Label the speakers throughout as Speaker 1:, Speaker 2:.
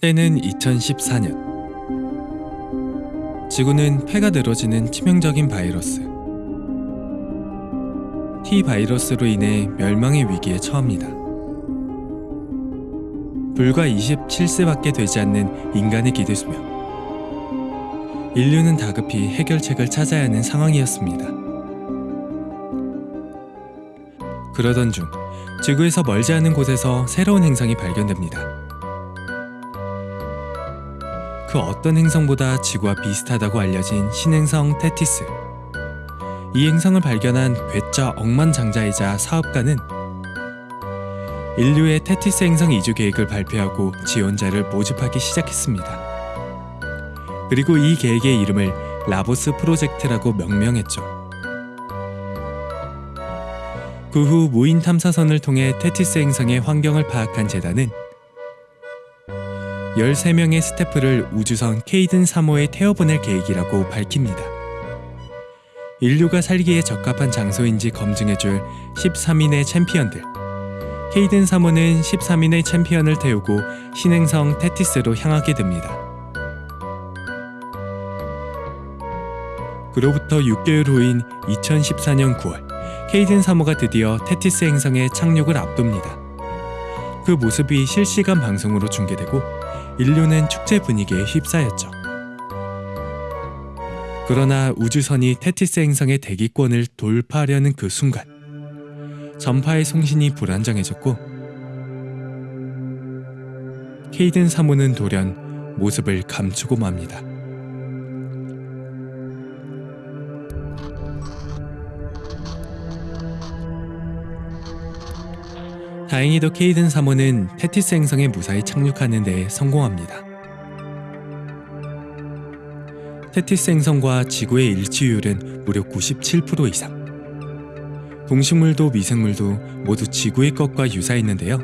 Speaker 1: 때는 2014년. 지구는 폐가 늘어지는 치명적인 바이러스. T 바이러스로 인해 멸망의 위기에 처합니다. 불과 27세밖에 되지 않는 인간의 기대수명. 인류는 다급히 해결책을 찾아야 하는 상황이었습니다. 그러던 중 지구에서 멀지 않은 곳에서 새로운 행성이 발견됩니다. 그 어떤 행성보다 지구와 비슷하다고 알려진 신행성 테티스. 이 행성을 발견한 괴짜 억만장자이자 사업가는 인류의 테티스 행성 이주 계획을 발표하고 지원자를 모집하기 시작했습니다. 그리고 이 계획의 이름을 라보스 프로젝트라고 명명했죠. 그 후 무인 탐사선을 통해 테티스 행성의 환경을 파악한 재단은 13명의 스태프를 우주선 케이든 3호에 태워보낼 계획이라고 밝힙니다. 인류가 살기에 적합한 장소인지 검증해줄 13인의 챔피언들. 케이든 3호는 13인의 챔피언을 태우고 신행성 테티스로 향하게 됩니다. 그로부터 6개월 후인 2014년 9월, 케이든 3호가 드디어 테티스 행성에 착륙을 앞둡니다. 그 모습이 실시간 방송으로 중계되고 인류는 축제 분위기에 휩싸였죠. 그러나 우주선이 테티스 행성의 대기권을 돌파하려는 그 순간 전파의 송신이 불안정해졌고 케이든 3호는 돌연 모습을 감추고 맙니다. 다행히도 케이든 3호는 테티스 행성에 무사히 착륙하는 데 성공합니다. 테티스 행성과 지구의 일치율은 무려 97% 이상. 동식물도 미생물도 모두 지구의 것과 유사했는데요.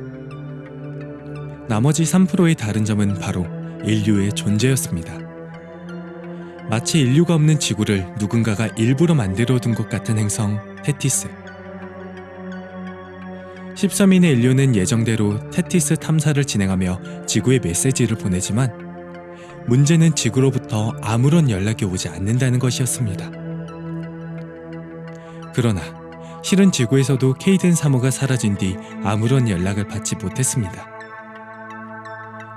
Speaker 1: 나머지 3%의 다른 점은 바로 인류의 존재였습니다. 마치 인류가 없는 지구를 누군가가 일부러 만들어 둔 것 같은 행성 테티스. 13인의 인류는 예정대로 테티스 탐사를 진행하며 지구에 메시지를 보내지만 문제는 지구로부터 아무런 연락이 오지 않는다는 것이었습니다. 그러나 실은 지구에서도 케이든 3호가 사라진 뒤 아무런 연락을 받지 못했습니다.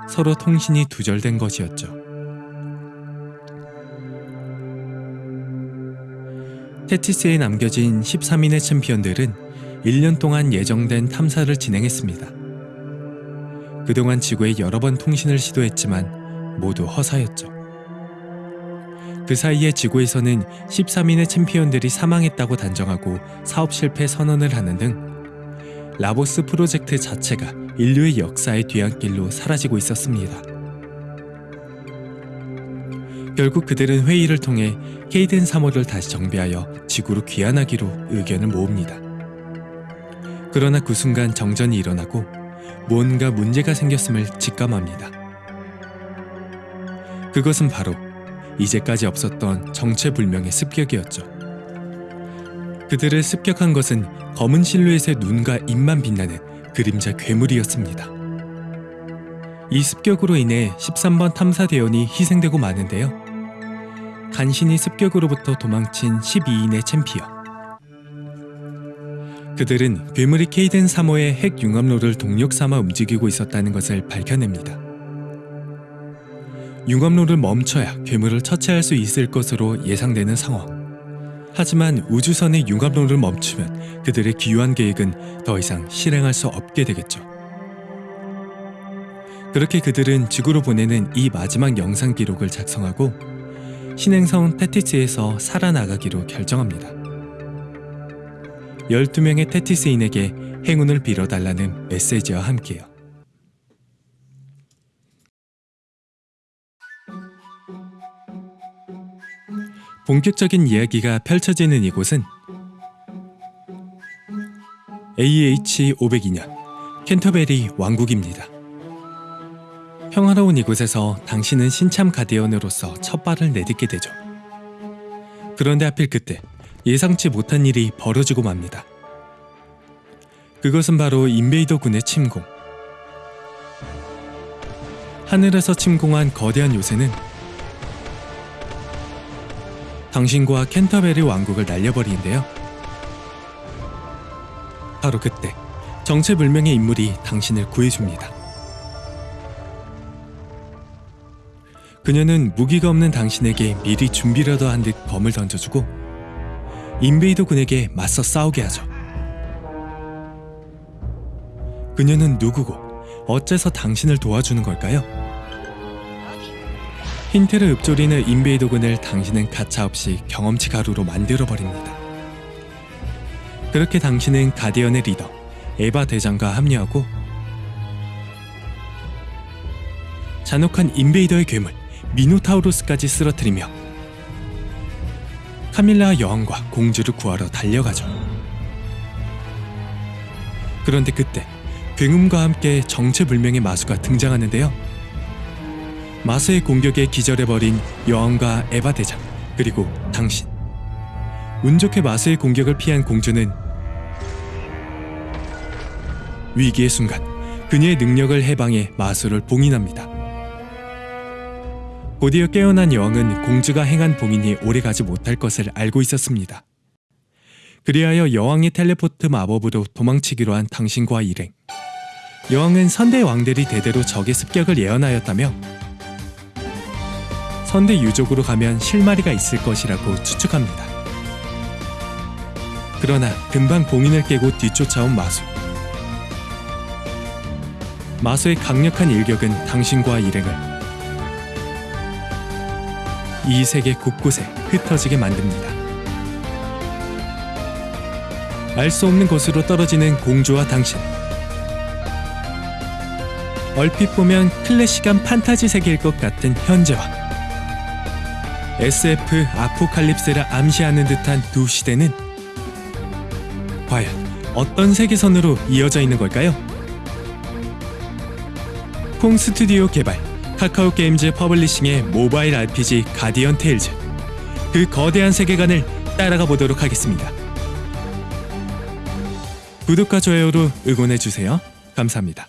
Speaker 1: 서로 통신이 두절된 것이었죠. 테티스에 남겨진 13인의 챔피언들은 1년 동안 예정된 탐사를 진행했습니다. 그동안 지구에 여러 번 통신을 시도했지만 모두 허사였죠. 그 사이에 지구에서는 13인의 챔피언들이 사망했다고 단정하고 사업 실패 선언을 하는 등 라보스 프로젝트 자체가 인류의 역사의 뒤안길로 사라지고 있었습니다. 결국 그들은 회의를 통해 케이든 3호를 다시 정비하여 지구로 귀환하기로 의견을 모읍니다. 그러나 그 순간 정전이 일어나고 뭔가 문제가 생겼음을 직감합니다. 그것은 바로 이제까지 없었던 정체불명의 습격이었죠. 그들을 습격한 것은 검은 실루엣의 눈과 입만 빛나는 그림자 괴물이었습니다. 이 습격으로 인해 13번 탐사대원이 희생되고 마는데요. 간신히 습격으로부터 도망친 12인의 챔피언. 그들은 괴물이 케이든 3호의 핵 융합로를 동력 삼아 움직이고 있었다는 것을 밝혀냅니다. 융합로를 멈춰야 괴물을 처치할 수 있을 것으로 예상되는 상황. 하지만 우주선의 융합로를 멈추면 그들의 기유한 계획은 더 이상 실행할 수 없게 되겠죠. 그렇게 그들은 지구로 보내는 이 마지막 영상 기록을 작성하고 신행성 테티스에서 살아나가기로 결정합니다. 12명의 테티스인에게 행운을 빌어달라는 메시지와 함께요. 본격적인 이야기가 펼쳐지는 이곳은 AH 502년 캔터베리 왕국입니다. 평화로운 이곳에서 당신은 신참 가디언으로서 첫 발을 내딛게 되죠. 그런데 하필 그때 예상치 못한 일이 벌어지고 맙니다. 그것은 바로 인베이더 군의 침공. 하늘에서 침공한 거대한 요새는 당신과 캔터베리 왕국을 날려버리는데요. 바로 그때 정체불명의 인물이 당신을 구해줍니다. 그녀는 무기가 없는 당신에게 미리 준비라도 한 듯 검을 던져주고 인베이더 군에게 맞서 싸우게 하죠. 그녀는 누구고 어째서 당신을 도와주는 걸까요? 힌트를 읊조리는 인베이더 군을 당신은 가차없이 경험치 가루로 만들어버립니다. 그렇게 당신은 가디언의 리더 에바 대장과 합류하고 잔혹한 인베이더의 괴물 미노타우로스까지 쓰러뜨리며 카밀라 여왕과 공주를 구하러 달려가죠. 그런데 그때 굉음과 함께 정체불명의 마수가 등장하는데요. 마수의 공격에 기절해버린 여왕과 에바 대장 그리고 당신 운 좋게 마수의 공격을 피한 공주는 위기의 순간 그녀의 능력을 해방해 마수를 봉인합니다. 곧이어 깨어난 여왕은 공주가 행한 봉인이 오래가지 못할 것을 알고 있었습니다. 그리하여 여왕의 텔레포트 마법으로 도망치기로 한 당신과 일행. 여왕은 선대 왕들이 대대로 적의 습격을 예언하였다며 선대 유족으로 가면 실마리가 있을 것이라고 추측합니다. 그러나 금방 봉인을 깨고 뒤쫓아온 마수. 마수의 강력한 일격은 당신과 일행을 이 세계 곳곳에 흩어지게 만듭니다. 알 수 없는 곳으로 떨어지는 공주와 당신. 얼핏 보면 클래식한 판타지 세계일 것 같은 현재와 SF 아포칼립스를 암시하는 듯한 두 시대는 과연 어떤 세계선으로 이어져 있는 걸까요? 콩 스튜디오 개발 카카오 게임즈 publishing의 모바일 RPG 가디언 테일즈 그 거대한 세계관을 따라가 보도록 하겠습니다. 구독과 좋아요로 응원해 주세요. 감사합니다.